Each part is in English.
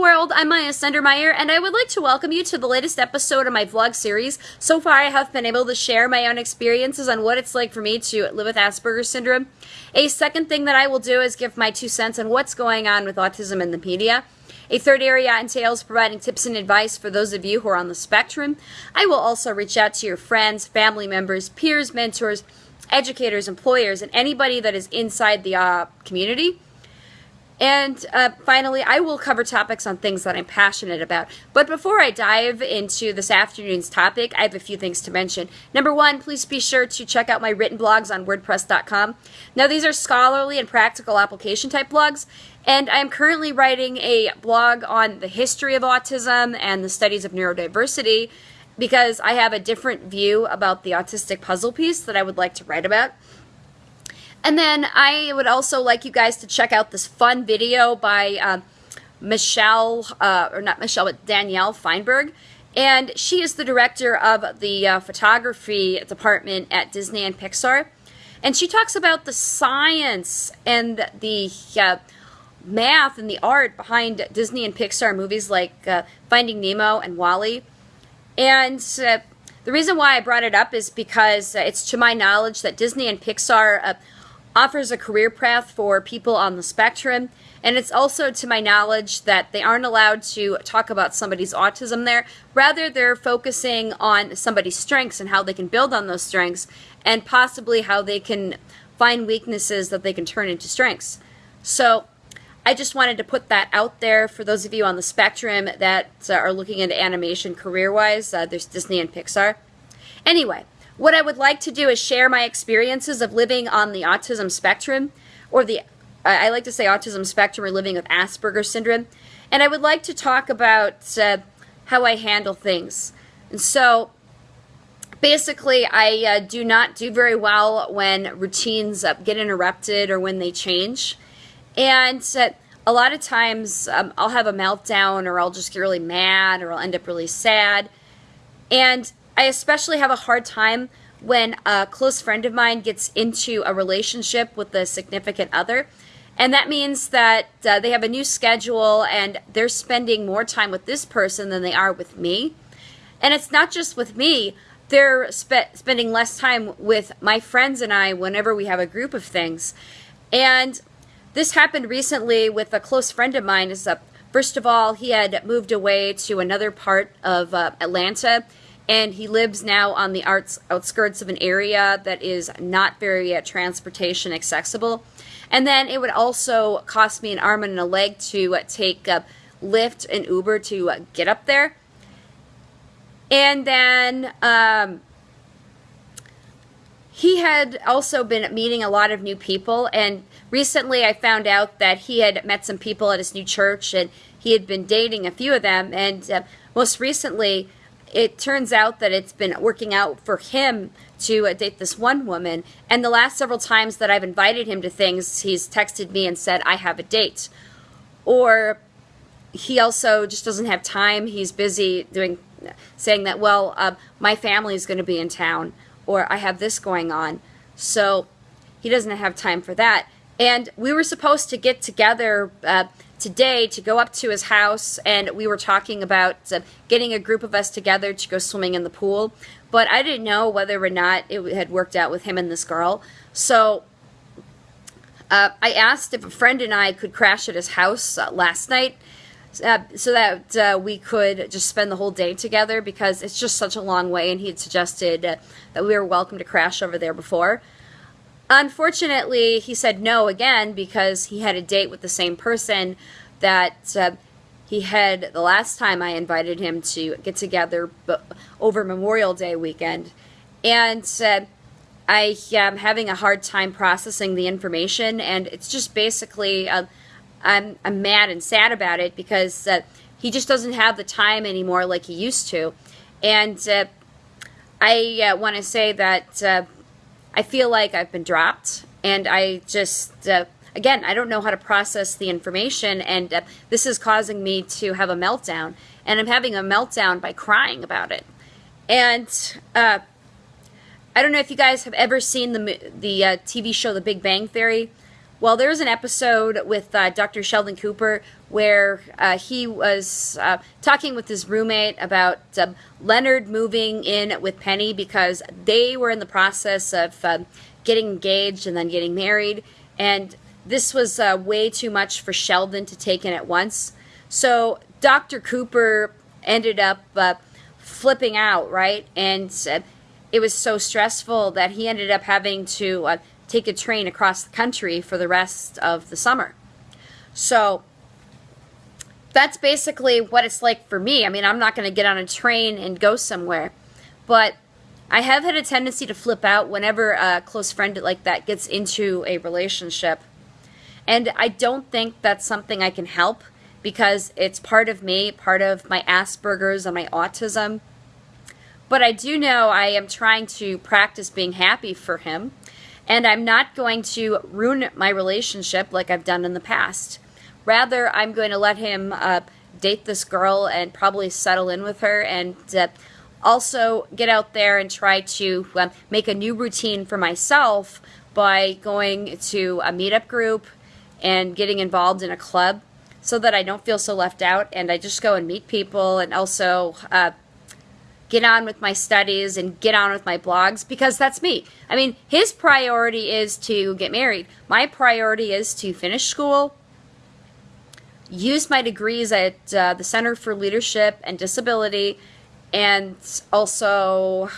World, I'm Maya Sendermeyer and I would like to welcome you to the latest episode of my vlog series. So far I have been able to share my own experiences on what it's like for me to live with Asperger's syndrome. A second thing that I will do is give my two cents on what's going on with autism in the media. A third area entails providing tips and advice for those of you who are on the spectrum. I will also reach out to your friends, family members, peers, mentors, educators, employers, and anybody that is inside the uh, community and uh, finally, I will cover topics on things that I'm passionate about. But before I dive into this afternoon's topic, I have a few things to mention. Number one, please be sure to check out my written blogs on WordPress.com. Now, these are scholarly and practical application type blogs, and I am currently writing a blog on the history of autism and the studies of neurodiversity because I have a different view about the autistic puzzle piece that I would like to write about. And then I would also like you guys to check out this fun video by uh, Michelle, uh, or not Michelle, but Danielle Feinberg. And she is the director of the uh, photography department at Disney and Pixar. And she talks about the science and the uh, math and the art behind Disney and Pixar movies like uh, Finding Nemo and WALL-E. And uh, the reason why I brought it up is because it's to my knowledge that Disney and Pixar offers a career path for people on the spectrum. And it's also to my knowledge that they aren't allowed to talk about somebody's autism there. Rather, they're focusing on somebody's strengths and how they can build on those strengths and possibly how they can find weaknesses that they can turn into strengths. So I just wanted to put that out there for those of you on the spectrum that uh, are looking into animation career-wise. Uh, there's Disney and Pixar. Anyway, what I would like to do is share my experiences of living on the autism spectrum, or the, I like to say autism spectrum, or living with Asperger's syndrome. And I would like to talk about uh, how I handle things. And so, basically, I uh, do not do very well when routines uh, get interrupted or when they change. And uh, a lot of times um, I'll have a meltdown or I'll just get really mad or I'll end up really sad. And I especially have a hard time when a close friend of mine gets into a relationship with a significant other. And that means that uh, they have a new schedule and they're spending more time with this person than they are with me. And it's not just with me, they're spe spending less time with my friends and I whenever we have a group of things. And this happened recently with a close friend of mine. Is uh, First of all, he had moved away to another part of uh, Atlanta and he lives now on the arts, outskirts of an area that is not very uh, transportation accessible. And then it would also cost me an arm and a leg to uh, take a Lyft and Uber to uh, get up there. And then um, he had also been meeting a lot of new people. And recently I found out that he had met some people at his new church and he had been dating a few of them. And uh, most recently, it turns out that it's been working out for him to uh, date this one woman. And the last several times that I've invited him to things, he's texted me and said, I have a date. Or he also just doesn't have time. He's busy doing, saying that, well, uh, my family is going to be in town, or I have this going on. So he doesn't have time for that. And we were supposed to get together uh, today to go up to his house and we were talking about uh, getting a group of us together to go swimming in the pool. But I didn't know whether or not it had worked out with him and this girl. So uh, I asked if a friend and I could crash at his house uh, last night uh, so that uh, we could just spend the whole day together because it's just such a long way and he had suggested uh, that we were welcome to crash over there before. Unfortunately, he said no again because he had a date with the same person that uh, he had the last time I invited him to get together over Memorial Day weekend. And uh, I am having a hard time processing the information, and it's just basically, uh, I'm, I'm mad and sad about it because uh, he just doesn't have the time anymore like he used to. And uh, I uh, want to say that I feel like I've been dropped and I just, uh, again, I don't know how to process the information and uh, this is causing me to have a meltdown and I'm having a meltdown by crying about it. And uh, I don't know if you guys have ever seen the, the uh, TV show The Big Bang Theory. Well, there's an episode with uh, Dr. Sheldon Cooper where uh, he was uh, talking with his roommate about uh, Leonard moving in with Penny because they were in the process of uh, getting engaged and then getting married. And this was uh, way too much for Sheldon to take in at once. So Dr. Cooper ended up uh, flipping out, right? And it was so stressful that he ended up having to take a train across the country for the rest of the summer. So that's basically what it's like for me. I mean, I'm not going to get on a train and go somewhere, but I have had a tendency to flip out whenever a close friend like that gets into a relationship. And I don't think that's something I can help because it's part of me, part of my Asperger's and my autism. But I do know I am trying to practice being happy for him. And I'm not going to ruin my relationship like I've done in the past. Rather, I'm going to let him uh, date this girl and probably settle in with her and uh, also get out there and try to uh, make a new routine for myself by going to a meetup group and getting involved in a club so that I don't feel so left out and I just go and meet people and also uh, get on with my studies and get on with my blogs because that's me. I mean, his priority is to get married. My priority is to finish school, use my degrees at uh, the Center for Leadership and Disability and also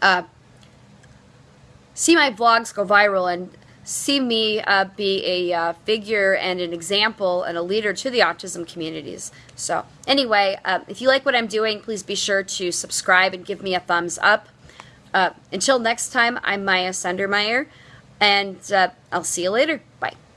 uh, see my vlogs go viral and see me uh, be a uh, figure and an example and a leader to the autism communities. So anyway, uh, if you like what I'm doing, please be sure to subscribe and give me a thumbs up. Uh, until next time, I'm Maya Sundermeyer, and uh, I'll see you later. Bye.